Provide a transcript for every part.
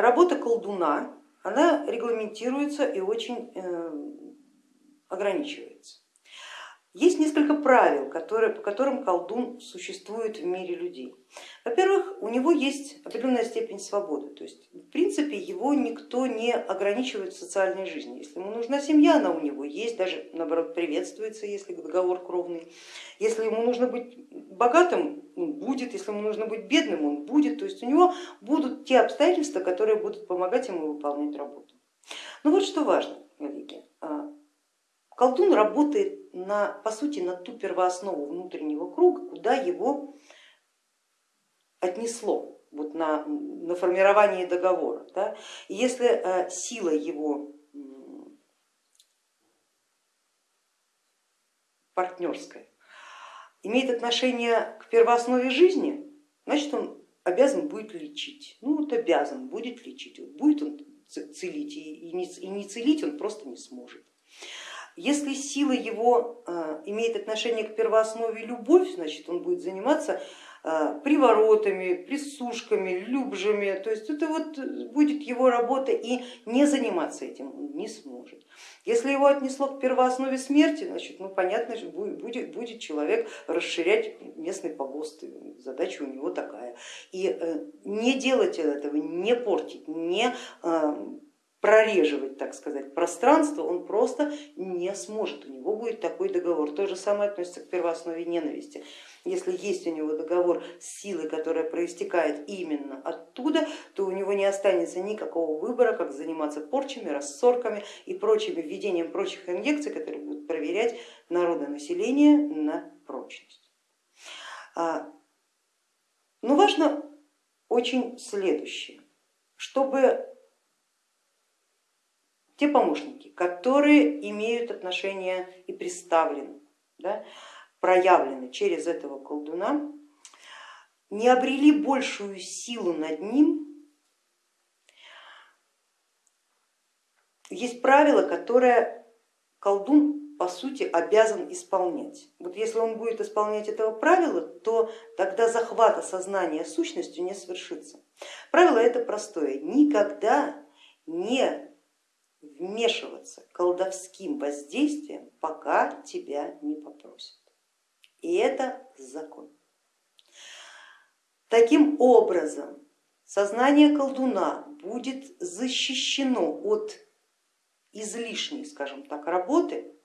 работа колдуна, она регламентируется и очень э, ограничивается. Есть несколько правил, которые, по которым колдун существует в мире людей. Во-первых, у него есть определенная степень свободы, то есть в принципе его никто не ограничивает в социальной жизни. Если ему нужна семья, она у него есть, даже наоборот приветствуется, если договор кровный. Если ему нужно быть богатым, он будет, если ему нужно быть бедным, он будет. То есть у него будут те обстоятельства, которые будут помогать ему выполнять работу. Но вот что важно, коллеги, а, колдун работает на, по сути на ту первооснову внутреннего круга, куда его отнесло вот на, на формирование договора. Да? И если э, сила его партнерская имеет отношение к первооснове жизни, значит он обязан будет лечить. Ну вот обязан будет лечить, будет он целить и не целить он просто не сможет. Если сила его э, имеет отношение к первооснове любовь, значит он будет заниматься э, приворотами, присушками, любжами, то есть это вот будет его работа и не заниматься этим он не сможет. Если его отнесло к первооснове смерти, значит, ну понятно, будет, будет человек расширять местный погост, задача у него такая. И э, не делать этого, не портить, не прореживать, так сказать, пространство, он просто не сможет, у него будет такой договор. То же самое относится к первооснове ненависти. Если есть у него договор с силой, которая проистекает именно оттуда, то у него не останется никакого выбора, как заниматься порчами, рассорками и прочими введением прочих инъекций, которые будут проверять народонаселение на прочность. А, но важно очень следующее, чтобы те помощники, которые имеют отношение и представлены, да, проявлены через этого колдуна, не обрели большую силу над ним, есть правило, которое колдун по сути обязан исполнять. Вот если он будет исполнять этого правила, то тогда захвата сознания сущностью не свершится. Правило это простое, никогда не вмешиваться колдовским воздействием, пока тебя не попросят. И это закон. Таким образом, сознание колдуна будет защищено от излишней, скажем так, работы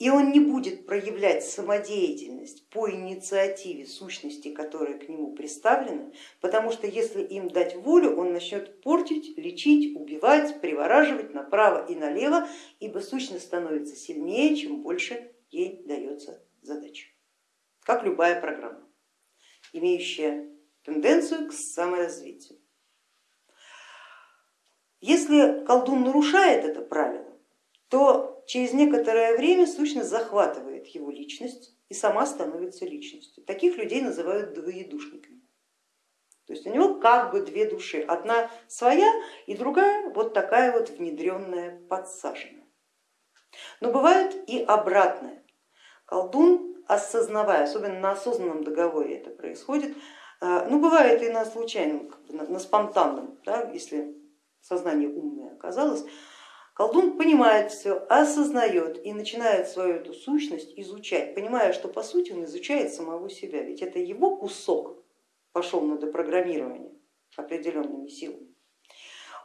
и он не будет проявлять самодеятельность по инициативе сущности, которые к нему представлены, потому что если им дать волю, он начнет портить, лечить, убивать, привораживать направо и налево, ибо сущность становится сильнее, чем больше ей дается задача, как любая программа, имеющая тенденцию к саморазвитию. Если колдун нарушает это правило, то через некоторое время сущность захватывает его личность и сама становится личностью. Таких людей называют двоедушниками. То есть у него как бы две души, одна своя и другая вот такая вот внедренная, подсаженная. Но бывает и обратное. Колдун, осознавая, особенно на осознанном договоре это происходит, э, ну бывает и на случайном, на спонтанном, да, если сознание умное оказалось, Колдун понимает все, осознает и начинает свою эту сущность изучать, понимая, что по сути он изучает самого себя, ведь это его кусок пошел на допрограммирование определенными силами.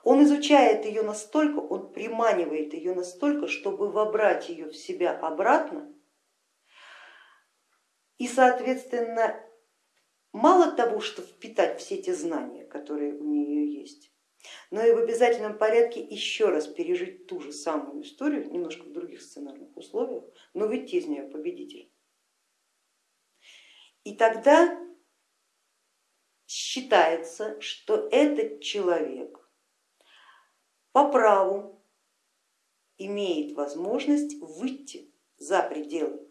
Он изучает ее настолько, он приманивает ее настолько, чтобы вобрать ее в себя обратно и, соответственно, мало того, что впитать все те знания, которые у нее есть, но и в обязательном порядке еще раз пережить ту же самую историю, немножко в других сценарных условиях, но выйти из нее победитель. И тогда считается, что этот человек по праву имеет возможность выйти за пределы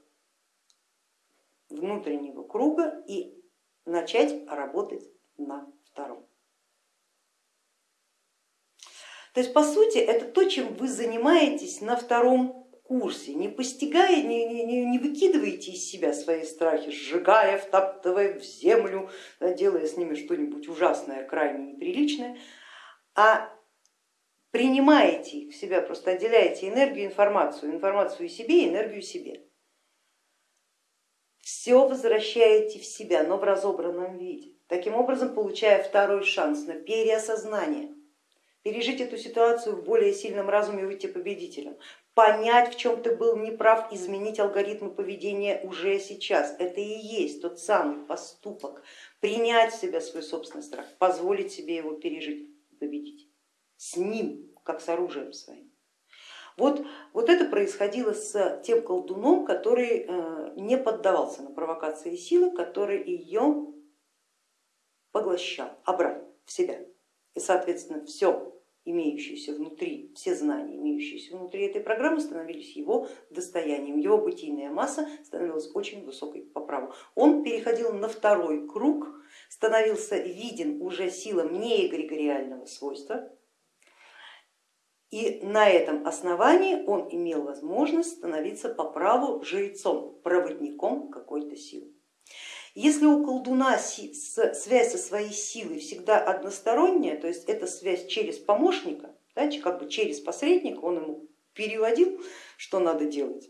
внутреннего круга и начать работать на втором. То есть по сути это то, чем вы занимаетесь на втором курсе, не постигая, не, не, не выкидываете из себя свои страхи, сжигая, втаптывая в землю, делая с ними что-нибудь ужасное, крайне неприличное, а принимаете их в себя, просто отделяете энергию, информацию, информацию себе, энергию себе. Все возвращаете в себя, но в разобранном виде. Таким образом, получая второй шанс на переосознание, пережить эту ситуацию в более сильном разуме выйти победителем, понять, в чем ты был неправ, изменить алгоритмы поведения уже сейчас. Это и есть тот самый поступок, принять в себя свой собственный страх, позволить себе его пережить победить с ним, как с оружием своим. Вот, вот это происходило с тем колдуном, который э, не поддавался на провокации силы, который ее поглощал обратно в себя. И соответственно все имеющиеся внутри, все знания, имеющиеся внутри этой программы, становились его достоянием, его бытийная масса становилась очень высокой по праву. Он переходил на второй круг, становился виден уже силам не эгрегориального свойства, и на этом основании он имел возможность становиться по праву жрецом, проводником какой-то силы. Если у колдуна связь со своей силой всегда односторонняя, то есть это связь через помощника, да, как бы через посредника, он ему переводил, что надо делать,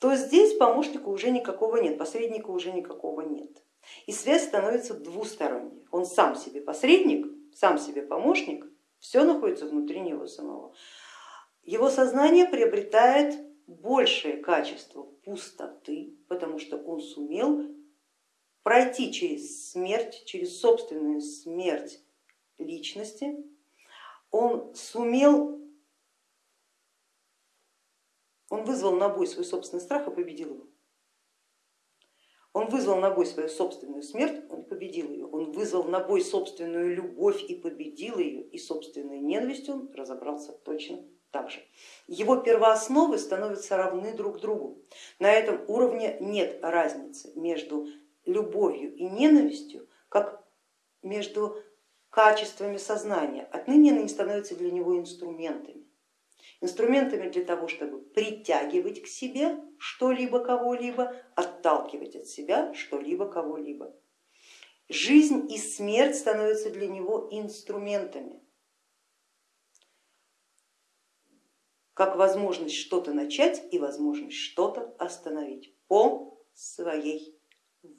то здесь помощника уже никакого нет, посредника уже никакого нет. И связь становится двусторонней. Он сам себе посредник, сам себе помощник, все находится внутри него самого. Его сознание приобретает большее качество пустоты, потому что он сумел пройти через смерть, через собственную смерть личности, он сумел, он вызвал на бой свой собственный страх и победил его. Он вызвал на бой свою собственную смерть, он победил ее. Он вызвал на бой собственную любовь и победил ее, и собственной ненавистью он разобрался точно так же. Его первоосновы становятся равны друг другу. На этом уровне нет разницы между любовью и ненавистью, как между качествами сознания. Отныне они становятся для него инструментами. Инструментами для того, чтобы притягивать к себе что-либо, кого-либо, отталкивать от себя что-либо, кого-либо. Жизнь и смерть становятся для него инструментами. Как возможность что-то начать и возможность что-то остановить по своей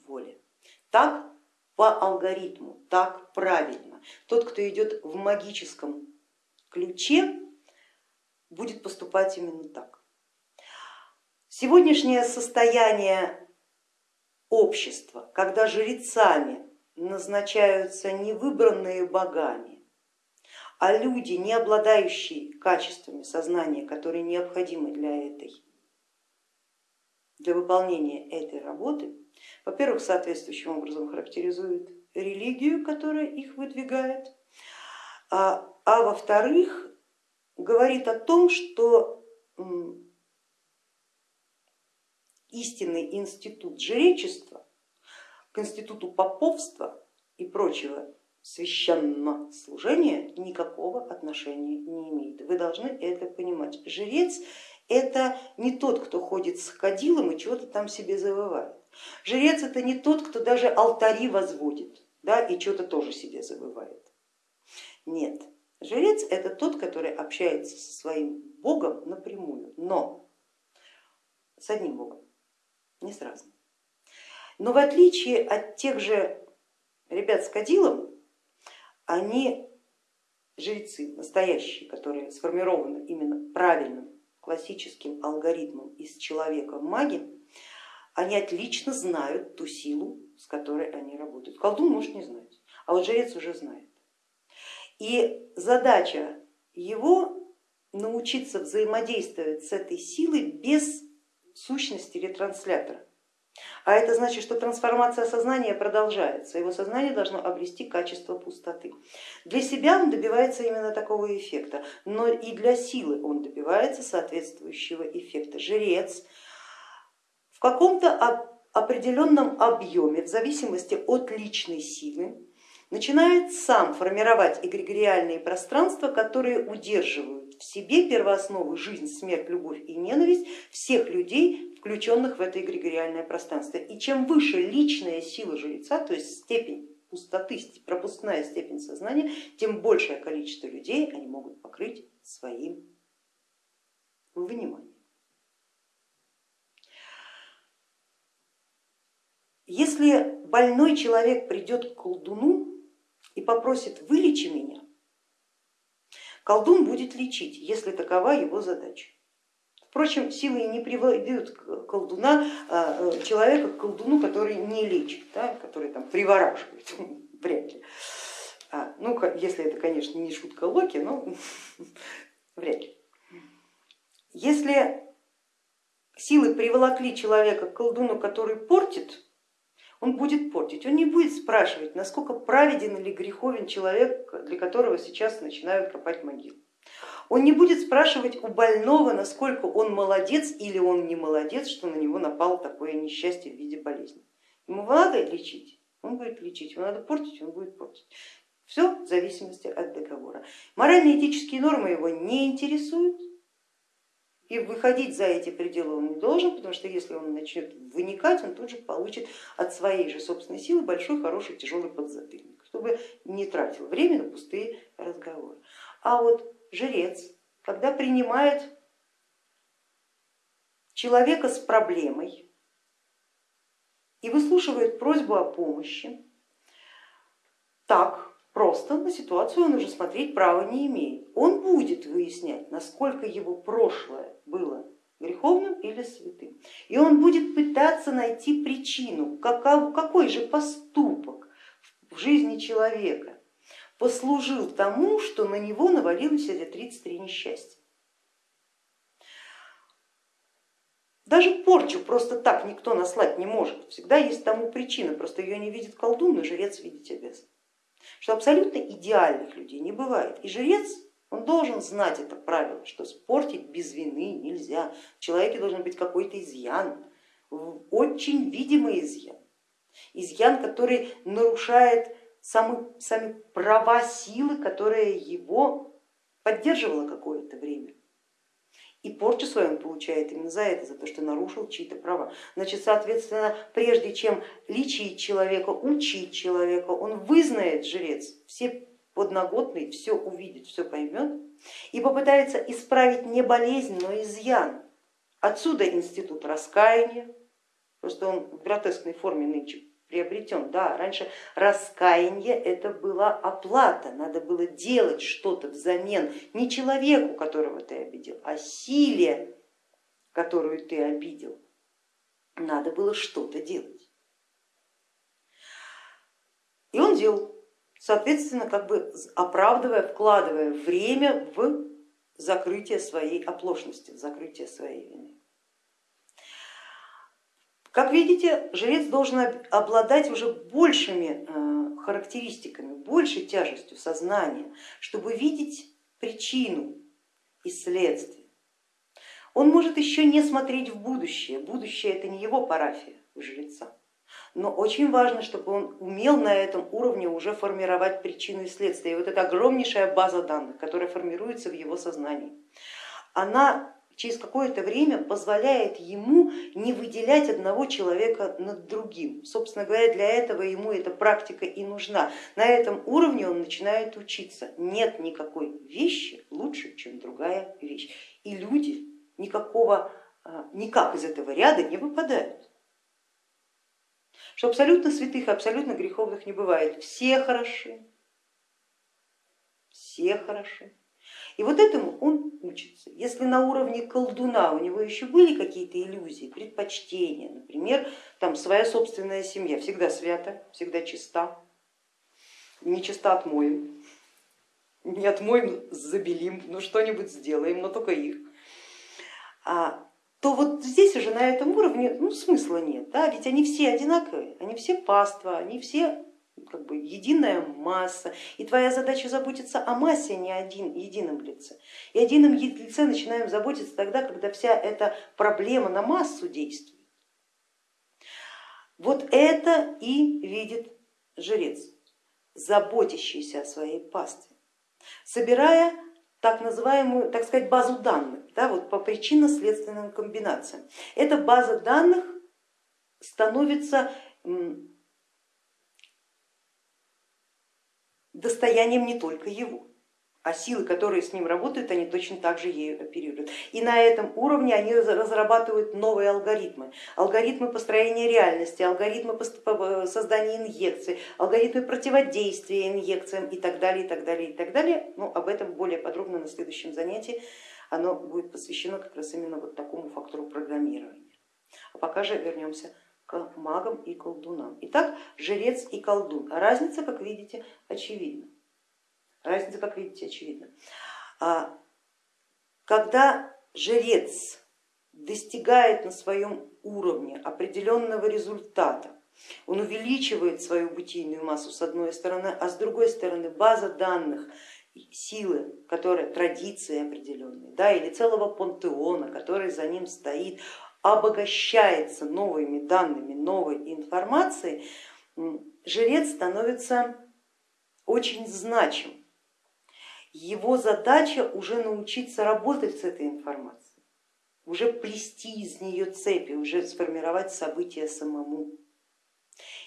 воле. Так по алгоритму, так правильно. Тот, кто идет в магическом ключе, будет поступать именно так. Сегодняшнее состояние общества, когда жрецами назначаются не выбранные богами, а люди, не обладающие качествами сознания, которые необходимы для этой, для выполнения этой работы, во-первых, соответствующим образом характеризует религию, которая их выдвигает, а, а во-вторых, говорит о том, что истинный институт жречества к институту поповства и прочего священного служения никакого отношения не имеет. Вы должны это понимать. Жрец это не тот, кто ходит с кадилом и чего-то там себе завывает. Жрец это не тот, кто даже алтари возводит да, и что-то тоже себе забывает. Нет, жрец это тот, который общается со своим богом напрямую, но с одним богом, не с разным. Но в отличие от тех же ребят с кадилом, они жрецы настоящие, которые сформированы именно правильным классическим алгоритмом из человека маги, они отлично знают ту силу, с которой они работают. Колдун может не знать, а вот жрец уже знает. И задача его научиться взаимодействовать с этой силой без сущности ретранслятора. А это значит, что трансформация сознания продолжается, его сознание должно обрести качество пустоты. Для себя он добивается именно такого эффекта, но и для силы он добивается соответствующего эффекта. Жрец в каком-то определенном объеме, в зависимости от личной силы, начинает сам формировать эгрегориальные пространства, которые удерживают в себе первоосновы жизнь, смерть, любовь и ненависть всех людей, включенных в это эгрегориальное пространство. И чем выше личная сила жреца, то есть степень пустоты, пропускная степень сознания, тем большее количество людей они могут покрыть своим вниманием. Если больной человек придет к колдуну и попросит вылечи меня, колдун будет лечить, если такова его задача. Впрочем, силы не приводят колдуна, а, э, человека к колдуну, который не лечит, да, который там привораживает, вряд ли. А, ну, если это, конечно, не шутка Локи, но вряд ли. Если силы приволокли человека к колдуну, который портит, он будет портить, он не будет спрашивать, насколько праведен или греховен человек, для которого сейчас начинают копать могилу. Он не будет спрашивать у больного, насколько он молодец или он не молодец, что на него напало такое несчастье в виде болезни. Ему надо лечить, он будет лечить, ему надо портить, он будет портить. Все в зависимости от договора. Морально-этические нормы его не интересуют, и выходить за эти пределы он не должен, потому что если он начнет выникать, он тут же получит от своей же собственной силы большой, хороший, тяжелый подзатыльник, чтобы не тратил время на пустые разговоры. А вот жрец, когда принимает человека с проблемой и выслушивает просьбу о помощи, так просто на ситуацию он уже смотреть права не имеет. Он будет выяснять, насколько его прошлое было греховным или святым. И он будет пытаться найти причину, какой же поступок в жизни человека послужил тому, что на него навалилось эти 33 несчастья. Даже порчу просто так никто наслать не может. Всегда есть тому причина, просто ее не видит колдун, но жрец видеть обязан. Что абсолютно идеальных людей не бывает. И жрец, он должен знать это правило, что спортить без вины нельзя. В человеке должен быть какой-то изъян, очень видимый изъян. Изъян, который нарушает самы, сами права силы, которая его поддерживала какое-то время. И порчу свою он получает именно за это, за то, что нарушил чьи-то права. Значит, соответственно, прежде чем лечить человека, учить человека, он вызнает, жрец, все подноготные, все увидит, все поймет и попытается исправить не болезнь, но изъян. Отсюда институт раскаяния, просто он в гротескной форме нынче приобретен. Да, раньше раскаяние это была оплата, надо было делать что-то взамен не человеку, которого ты обидел, а силе, которую ты обидел. Надо было что-то делать. И он делал, соответственно, как бы оправдывая, вкладывая время в закрытие своей оплошности, в закрытие своей вины. Как видите, жрец должен обладать уже большими э, характеристиками, большей тяжестью сознания, чтобы видеть причину и следствие. Он может еще не смотреть в будущее, будущее это не его парафия у жреца, но очень важно, чтобы он умел на этом уровне уже формировать причину и следствие. И вот эта огромнейшая база данных, которая формируется в его сознании, она через какое-то время позволяет ему не выделять одного человека над другим. Собственно говоря, для этого ему эта практика и нужна. На этом уровне он начинает учиться. Нет никакой вещи лучше, чем другая вещь. И люди никакого, а, никак из этого ряда не выпадают. Что абсолютно святых абсолютно греховных не бывает. Все хороши, все хороши. И вот этому он учится. Если на уровне колдуна у него еще были какие-то иллюзии, предпочтения, например, там своя собственная семья всегда свята, всегда чиста, не чиста отмоем, не отмоем, забелим, ну что-нибудь сделаем, но только их. А, то вот здесь уже на этом уровне ну, смысла нет, да? ведь они все одинаковые, они все паства, они все как бы единая масса, и твоя задача заботиться о массе, а не один едином лице. И едином лице начинаем заботиться тогда, когда вся эта проблема на массу действует. Вот это и видит жрец, заботящийся о своей пастве, собирая так называемую, так сказать, базу данных да, вот по причинно-следственным комбинациям. Эта база данных становится достоянием не только его, а силы, которые с ним работают, они точно так же ею оперируют. И на этом уровне они разрабатывают новые алгоритмы, алгоритмы построения реальности, алгоритмы создания инъекций, алгоритмы противодействия инъекциям и так далее, и так далее, и так далее. Ну, об этом более подробно на следующем занятии. Оно будет посвящено как раз именно вот такому фактору программирования. А пока же вернемся к магам и колдунам. Итак, жрец и колдун. Разница, как видите, очевидна. Разница, как видите, очевидна. А, когда жрец достигает на своем уровне определенного результата, он увеличивает свою бытийную массу с одной стороны, а с другой стороны база данных силы, которая традиции определенные, да, или целого пантеона, который за ним стоит, обогащается новыми данными, новой информацией, жрец становится очень значим. Его задача уже научиться работать с этой информацией, уже плести из нее цепи, уже сформировать события самому.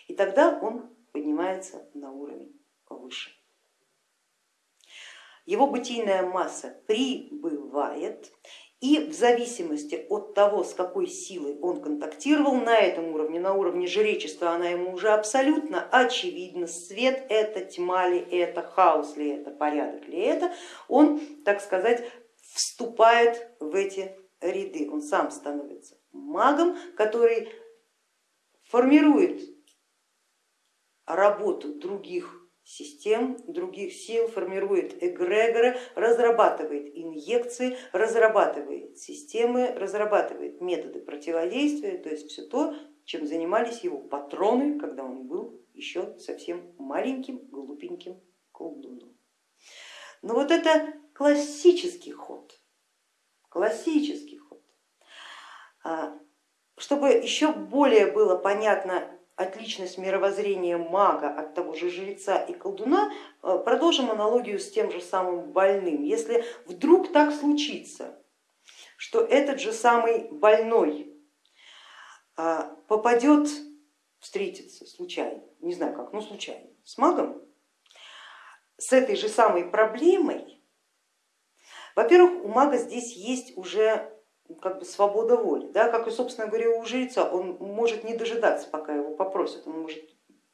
И тогда он поднимается на уровень повыше. Его бытийная масса прибывает, и в зависимости от того, с какой силой он контактировал на этом уровне, на уровне жречества, она ему уже абсолютно очевидна, свет это, тьма ли это, хаос ли это, порядок ли это, он, так сказать, вступает в эти ряды, он сам становится магом, который формирует работу других систем, других сил, формирует эгрегоры, разрабатывает инъекции, разрабатывает системы, разрабатывает методы противодействия, то есть все то, чем занимались его патроны, когда он был еще совсем маленьким, глупеньким колдуном. Но вот это классический ход, классический ход. А, чтобы еще более было понятно отличность мировоззрения мага от того же жреца и колдуна, э, продолжим аналогию с тем же самым больным. Если вдруг так случится, что этот же самый больной а, попадет, встретиться случайно, не знаю как, но случайно, с магом, с этой же самой проблемой, во-первых, у мага здесь есть уже как бы свобода воли, да, как и, собственно говоря, у жреца, он может не дожидаться, пока его попросят, он может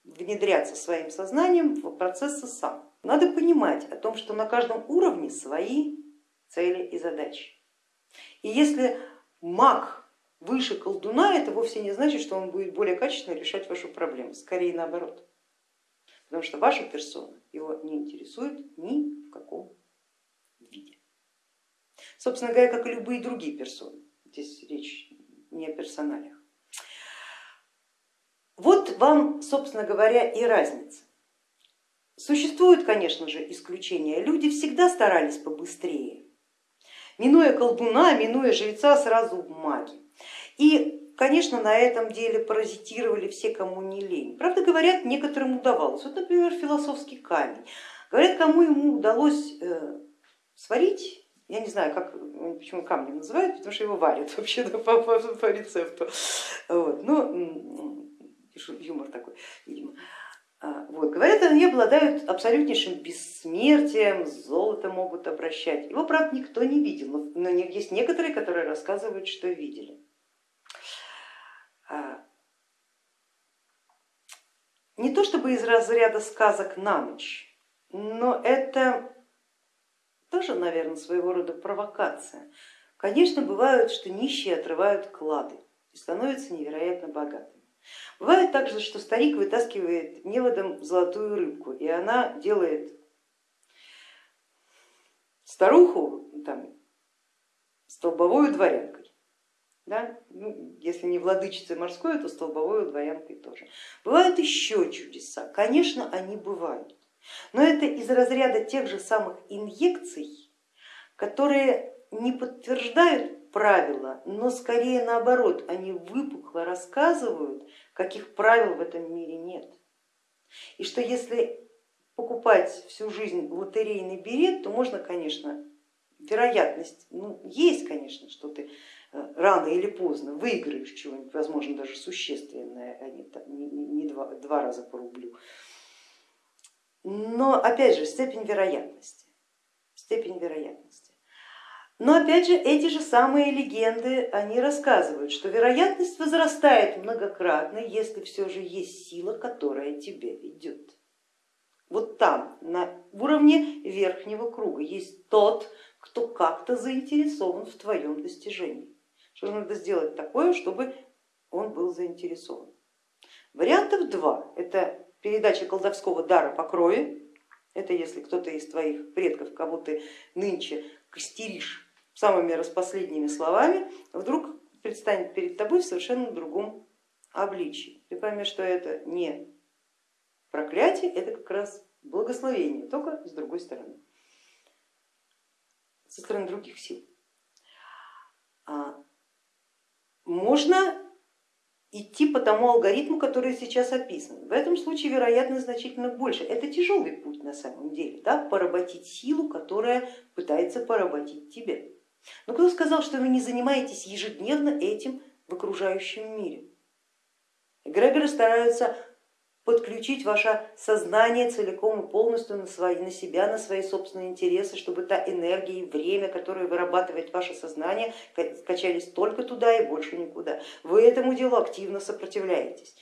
внедряться своим сознанием в процессы сам. Надо понимать о том, что на каждом уровне свои цели и задачи. И если маг выше колдуна, это вовсе не значит, что он будет более качественно решать вашу проблему, скорее наоборот. Потому что ваша персона его не интересует ни в каком Собственно говоря, как и любые другие персоны. Здесь речь не о персоналях. Вот вам, собственно говоря, и разница. Существуют, конечно же, исключения. Люди всегда старались побыстрее, минуя колдуна, минуя жреца сразу в маги. И, конечно, на этом деле паразитировали все, кому не лень. Правда, говорят, некоторым удавалось. Вот, например, философский камень. Говорят, кому ему удалось э, сварить я не знаю, как, почему камнем называют, потому что его варят вообще по, по, по рецепту. Вот. Ну, юмор такой, видимо. А, вот. Говорят, они обладают абсолютнейшим бессмертием, золото могут обращать. Его, правда, никто не видел, но есть некоторые, которые рассказывают, что видели. А, не то чтобы из разряда сказок на ночь, но это тоже, наверное, своего рода провокация. Конечно, бывает, что нищие отрывают клады и становятся невероятно богатыми. Бывает также, что старик вытаскивает неводом золотую рыбку, и она делает старуху там, столбовой дворянкой. Да? Ну, если не владычицей морской, то столбовой дворянкой тоже. Бывают еще чудеса, конечно, они бывают. Но это из разряда тех же самых инъекций, которые не подтверждают правила, но скорее наоборот, они выпукло рассказывают, каких правил в этом мире нет. И что если покупать всю жизнь лотерейный билет, то можно, конечно, вероятность, ну, есть, конечно, что ты э, рано или поздно выиграешь чего-нибудь, возможно, даже существенное, а не, не, не два, два раза по рублю. Но опять же степень вероятности, степень вероятности. Но опять же эти же самые легенды, они рассказывают, что вероятность возрастает многократно, если все же есть сила, которая тебя ведет. Вот там, на уровне верхнего круга, есть тот, кто как-то заинтересован в твоем достижении. Что надо сделать такое, чтобы он был заинтересован. Вариантов два. Это передача колдовского дара по крови. Это если кто-то из твоих предков, кого ты нынче костеришь самыми распоследними словами, вдруг предстанет перед тобой в совершенно другом обличии. Ты поймешь, что это не проклятие, это как раз благословение, только с другой стороны, со стороны других сил. А, можно идти по тому алгоритму, который сейчас описан. В этом случае вероятность значительно больше. Это тяжелый путь на самом деле, да? поработить силу, которая пытается поработить тебя. Но кто сказал, что вы не занимаетесь ежедневно этим в окружающем мире? Эгрегоры стараются подключить ваше сознание целиком и полностью на, свои, на себя, на свои собственные интересы, чтобы та энергия и время, которое вырабатывает ваше сознание, качались только туда и больше никуда. Вы этому делу активно сопротивляетесь.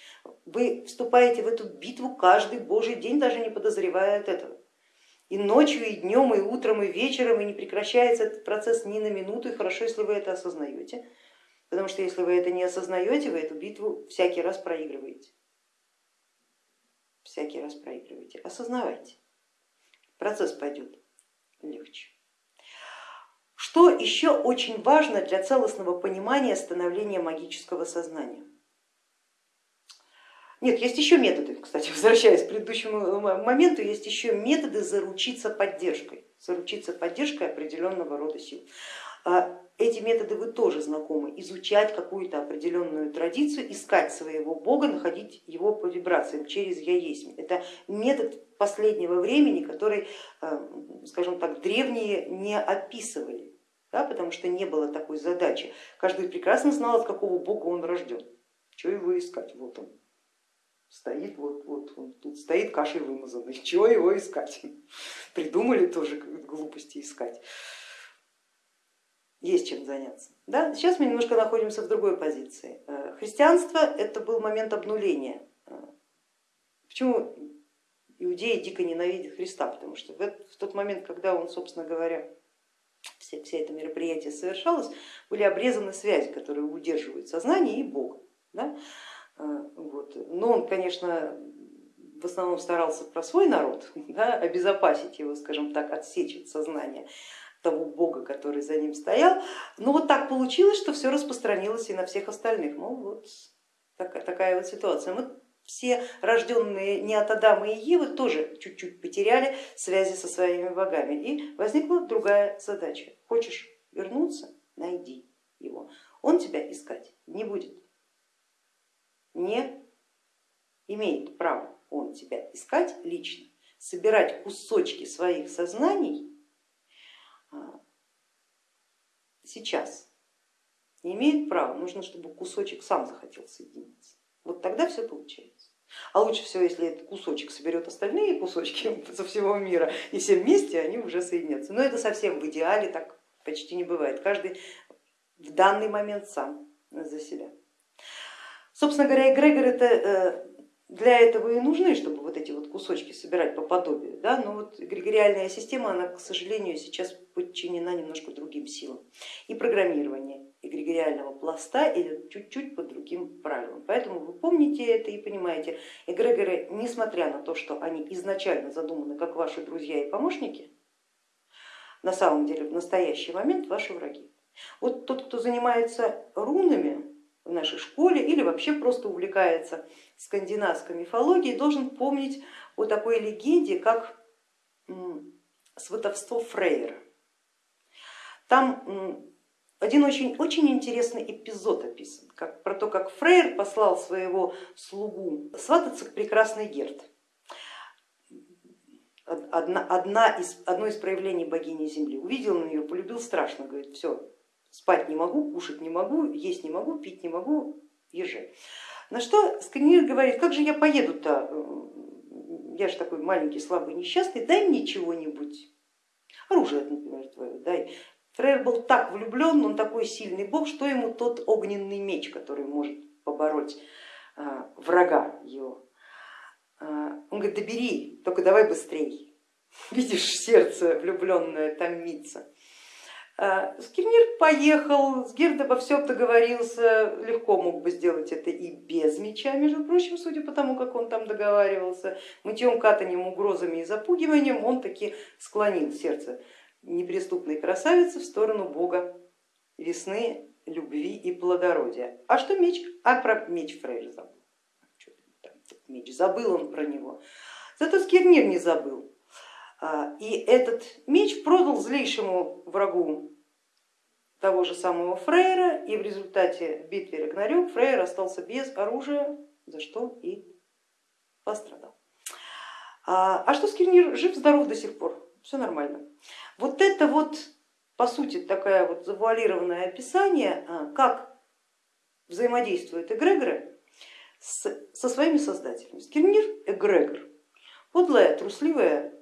Вы вступаете в эту битву каждый божий день, даже не подозревая от этого. И ночью, и днем, и утром, и вечером, и не прекращается этот процесс ни на минуту, и хорошо, если вы это осознаете. Потому что если вы это не осознаете, вы эту битву всякий раз проигрываете всякий раз проигрываете. Осознавайте, процесс пойдет легче. Что еще очень важно для целостного понимания становления магического сознания? Нет, есть еще методы, кстати, возвращаясь к предыдущему моменту, есть еще методы заручиться поддержкой, заручиться поддержкой определенного рода сил. А эти методы вы тоже знакомы, изучать какую-то определенную традицию, искать своего бога, находить его по вибрациям через я есть. Это метод последнего времени, который, э, скажем так, древние не описывали, да, потому что не было такой задачи. Каждый прекрасно знал, от какого бога он рожден. Чего его искать? Вот он стоит, вот, вот он тут стоит кашей вымазанный, чего его искать? Придумали тоже глупости искать есть чем заняться. Да? Сейчас мы немножко находимся в другой позиции. Э, христианство это был момент обнуления. Э, почему иудеи дико ненавидят Христа? Потому что в тот момент, когда он, собственно говоря, все, все это мероприятие совершалось, были обрезаны связи, которые удерживают сознание и Бога. Да? Э, вот. Но он, конечно, в основном старался про свой народ, да, обезопасить его, скажем так, отсечь от сознания того бога, который за ним стоял. Но вот так получилось, что все распространилось и на всех остальных. Ну вот такая, такая вот ситуация. Мы все рожденные не от Адама и Евы тоже чуть-чуть потеряли связи со своими богами. И возникла другая задача. Хочешь вернуться, найди его. Он тебя искать не будет, не имеет права он тебя искать лично, собирать кусочки своих сознаний сейчас не имеет права, нужно, чтобы кусочек сам захотел соединиться. Вот тогда все получается. А лучше всего, если этот кусочек соберет остальные кусочки со всего мира, и все вместе они уже соединятся. Но это совсем в идеале так почти не бывает. Каждый в данный момент сам за себя. Собственно говоря, эгрегор это э, для этого и нужны, чтобы вот эти вот кусочки собирать по подобию. Да? Но вот эгрегориальная система, она, к сожалению, сейчас подчинена немножко другим силам. И программирование эгрегориального пласта идет чуть-чуть по другим правилам. Поэтому вы помните это и понимаете, эгрегоры, несмотря на то, что они изначально задуманы как ваши друзья и помощники, на самом деле в настоящий момент ваши враги. Вот тот, кто занимается рунами, в нашей школе или вообще просто увлекается скандинавской мифологией, должен помнить о такой легенде, как сватовство Фрейра. Там один очень, очень интересный эпизод описан, как, про то, как Фрейр послал своего слугу свататься к прекрасной Герд. Одна, одно из проявлений богини Земли. Увидел на нее, полюбил страшно, говорит, все, спать не могу, кушать не могу, есть не могу, пить не могу, езжай. На что Сканир говорит, как же я поеду-то, я же такой маленький, слабый, несчастный, дай мне чего-нибудь, оружие, например, твое, дай. Фрейр был так влюблен, он такой сильный бог, что ему тот огненный меч, который может побороть а, врага его. А, он говорит, да только давай быстрей. Видишь, сердце влюбленное томится. А, Скирнир поехал, Сгирд обо всем договорился, легко мог бы сделать это и без меча, между прочим, судя по тому, как он там договаривался, мытьем, катанием, угрозами и запугиванием он таки склонил сердце неприступной красавицы в сторону бога весны, любви и плодородия. А что меч? А про меч Фрейр забыл. Меч, забыл он про него. Зато Скирнир не забыл. А, и этот меч продал злейшему врагу того же самого Фрейра, и в результате в битве Рагнарёк Фрейр остался без оружия, за что и пострадал. А, а что Скирнир жив-здоров до сих пор, все нормально. Вот это вот, по сути, такое вот завуалированное описание, а, как взаимодействуют эгрегоры со своими создателями. Скирнир эгрегор, подлое, трусливое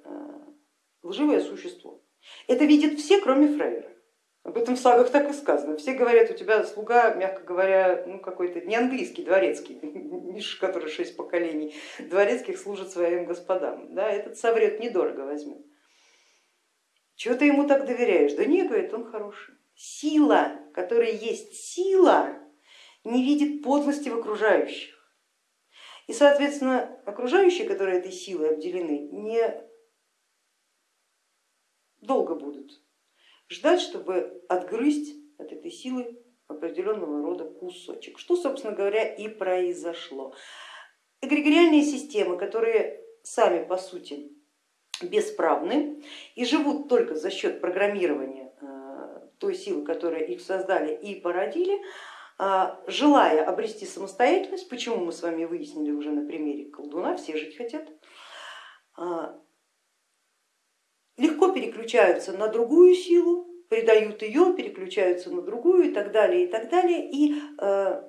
лживое существо. Это видят все, кроме Фрейра. Об этом в сагах так и сказано. Все говорят, у тебя слуга, мягко говоря, ну какой-то не английский, дворецкий, который шесть поколений дворецких служит своим господам. Да, этот соврет недорого возьмет. Чего ты ему так доверяешь? Да не, говорит, он хороший. Сила, которая есть сила, не видит подлости в окружающих. И, соответственно, окружающие, которые этой силой обделены, не долго будут ждать, чтобы отгрызть от этой силы определенного рода кусочек, что, собственно говоря, и произошло. Эгрегориальные системы, которые сами по сути бесправны и живут только за счет программирования э, той силы, которая их создали и породили, э, желая обрести самостоятельность, почему мы с вами выяснили уже на примере колдуна, все жить хотят, э, легко переключаются на другую силу, предают ее, переключаются на другую и так далее, и так далее. И э,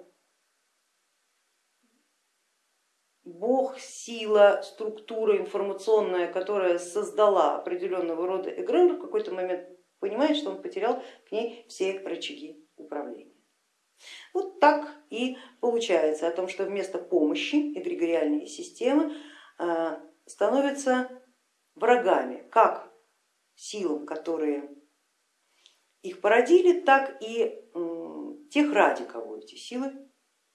Бог, сила, структура информационная, которая создала определенного рода эгрегор, в какой-то момент понимает, что он потерял к ней все рычаги управления. Вот так и получается о том, что вместо помощи эгрегориальные системы э, становятся врагами как силам, которые их породили, так и тех, ради кого эти силы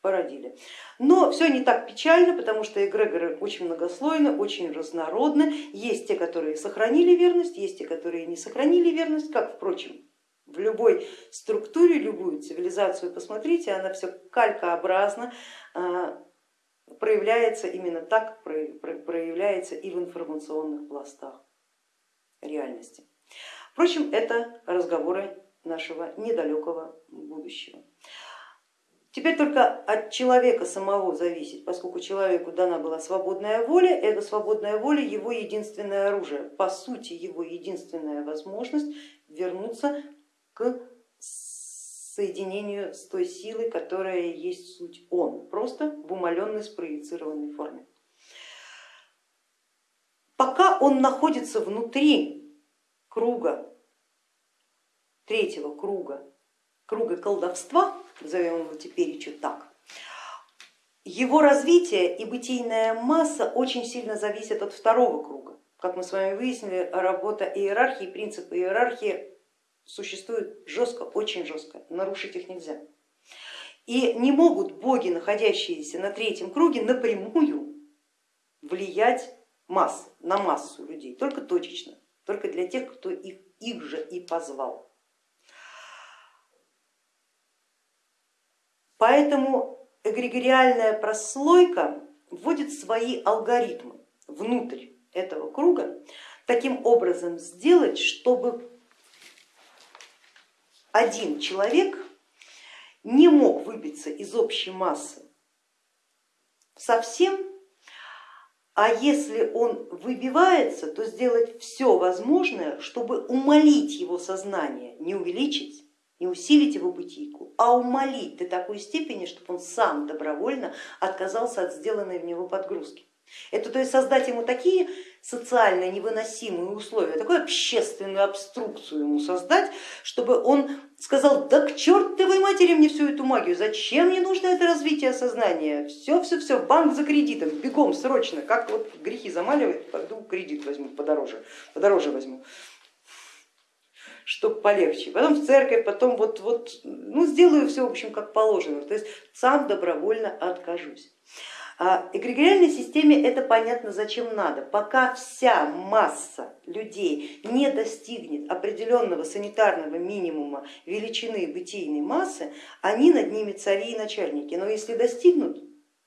породили. Но все не так печально, потому что эгрегоры очень многослойны, очень разнородны. Есть те, которые сохранили верность, есть те, которые не сохранили верность, как, впрочем, в любой структуре, любую цивилизацию посмотрите, она все калькообразно а, проявляется именно так, проявляется и в информационных пластах реальности. Впрочем, это разговоры нашего недалекого будущего. Теперь только от человека самого зависит, поскольку человеку дана была свободная воля, эта свободная воля его единственное оружие, по сути его единственная возможность вернуться к соединению с той силой, которая есть суть он, просто в умаленной спроецированной форме. Пока он находится внутри круга, третьего круга, круга колдовства, назовем его теперь еще так, его развитие и бытийная масса очень сильно зависят от второго круга. Как мы с вами выяснили, работа иерархии, принципы иерархии существуют жестко, очень жестко, нарушить их нельзя. И не могут боги, находящиеся на третьем круге, напрямую влиять масс, на массу людей, только точечно, только для тех, кто их, их же и позвал. Поэтому эгрегориальная прослойка вводит свои алгоритмы внутрь этого круга, таким образом сделать, чтобы один человек не мог выбиться из общей массы совсем а если он выбивается, то сделать все возможное, чтобы умолить его сознание, не увеличить, не усилить его бытийку, а умолить до такой степени, чтобы он сам добровольно отказался от сделанной в него подгрузки. Это то есть создать ему такие социально невыносимые условия, такую общественную обструкцию ему создать, чтобы он сказал, да к чертовой матери мне всю эту магию, зачем мне нужно это развитие сознания, все, все, все, банк за кредитом, бегом, срочно, как вот грехи замаливает, пойду кредит возьму подороже, подороже возьму чтобы полегче. Потом в церковь, потом вот, вот ну, сделаю все, в общем, как положено. То есть сам добровольно откажусь. А эгрегориальной системе это понятно зачем надо. Пока вся масса людей не достигнет определенного санитарного минимума величины бытийной массы, они над ними цари и начальники. Но если достигнут,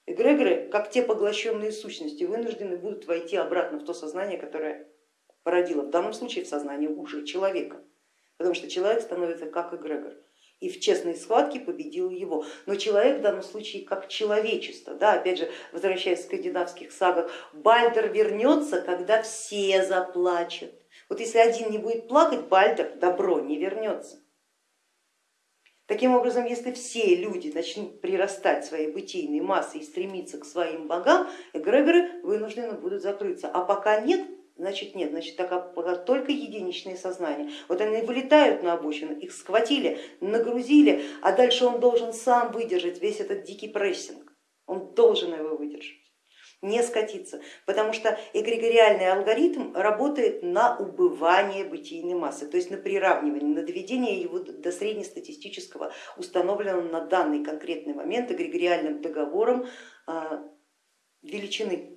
эгрегоры, как те поглощенные сущности, вынуждены будут войти обратно в то сознание, которое породило, в данном случае в сознание уже человека, потому что человек становится как эгрегор и в честной схватке победил его. Но человек в данном случае как человечество, да, опять же, возвращаясь в скандинавских сагах, Бальдер вернется, когда все заплачут. Вот если один не будет плакать, Бальдер добро не вернется. Таким образом, если все люди начнут прирастать своей бытийной массой и стремиться к своим богам, эгрегоры вынуждены будут закрыться. А пока нет, значит нет, значит так, только единичные сознания. Вот они вылетают на обочину, их схватили, нагрузили, а дальше он должен сам выдержать весь этот дикий прессинг, он должен его выдержать не скатиться, потому что эгрегориальный алгоритм работает на убывание бытийной массы, то есть на приравнивание, на доведение его до среднестатистического, установленного на данный конкретный момент эгрегориальным договором а, величины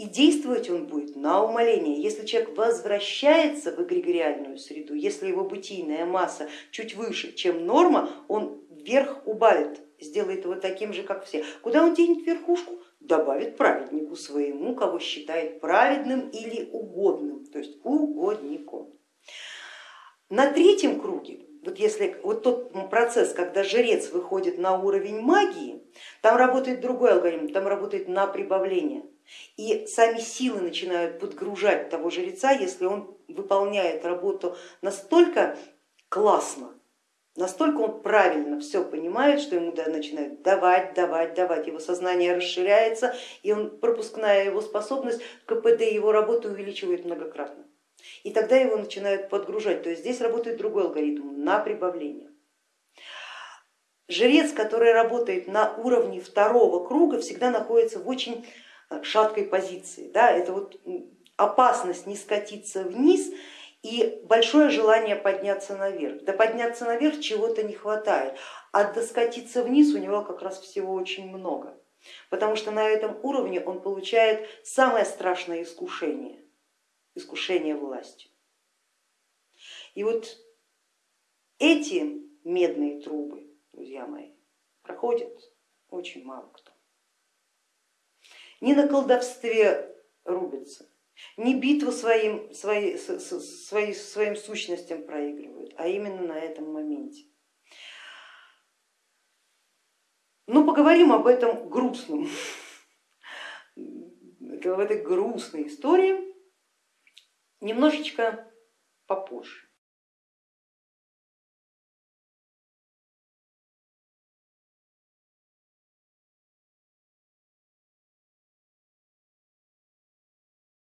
и действовать он будет на умоление. Если человек возвращается в эгрегориальную среду, если его бытийная масса чуть выше, чем норма, он вверх убавит, сделает его таким же, как все. Куда он денет верхушку? Добавит праведнику своему, кого считает праведным или угодным, то есть угодником. На третьем круге, вот если вот тот процесс, когда жрец выходит на уровень магии, там работает другой алгоритм, там работает на прибавление. И сами силы начинают подгружать того жреца, если он выполняет работу настолько классно, настолько он правильно все понимает, что ему начинают давать, давать, давать, его сознание расширяется, и он, пропускная его способность, КПД его работы увеличивает многократно. И тогда его начинают подгружать, то есть здесь работает другой алгоритм на прибавление. Жрец, который работает на уровне второго круга, всегда находится в очень шаткой позиции. Да, это вот опасность не скатиться вниз и большое желание подняться наверх. Да подняться наверх чего-то не хватает, а доскатиться вниз у него как раз всего очень много, потому что на этом уровне он получает самое страшное искушение, искушение властью. И вот эти медные трубы, друзья мои, проходят очень мало кто ни на колдовстве рубятся, ни битву своим, свои, свои, своим сущностям проигрывают, а именно на этом моменте. Ну, поговорим об этом грустном, в этой грустной истории немножечко попозже.